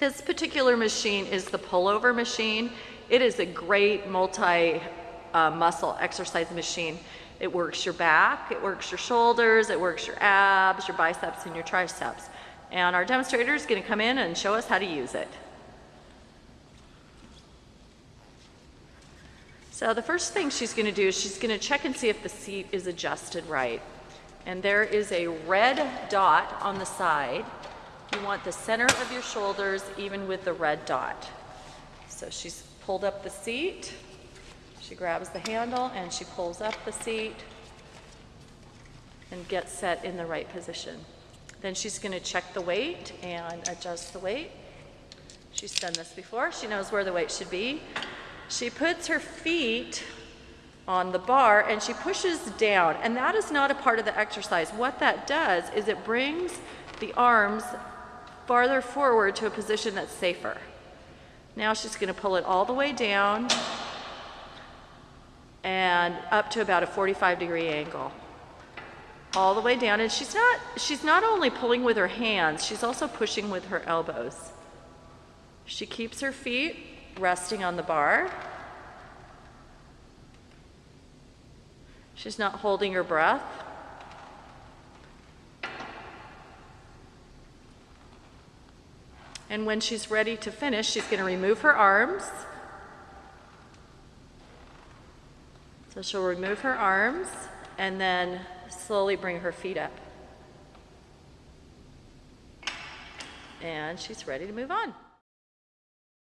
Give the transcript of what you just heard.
This particular machine is the pullover machine. It is a great multi uh, exercise machine. It works your back, it works your shoulders, it works your abs, your biceps, and your triceps. And our demonstrator is going to come in and show us how to use it. So the first thing she's going to do is she's going to check and see if the seat is adjusted right. And there is a red dot on the side. You want the center of your shoulders even with the red dot. So she's pulled up the seat. She grabs the handle and she pulls up the seat and gets set in the right position. Then she's going to check the weight and adjust the weight. She's done this before. She knows where the weight should be. She puts her feet on the bar and she pushes down. And that is not a part of the exercise. What that does is it brings the arms farther forward to a position that's safer. Now she's going to pull it all the way down and up to about a 45 degree angle. All the way down and she's not she's not only pulling with her hands, she's also pushing with her elbows. She keeps her feet resting on the bar. She's not holding her breath. And when she's ready to finish, she's going to remove her arms. So she'll remove her arms and then slowly bring her feet up. And she's ready to move on.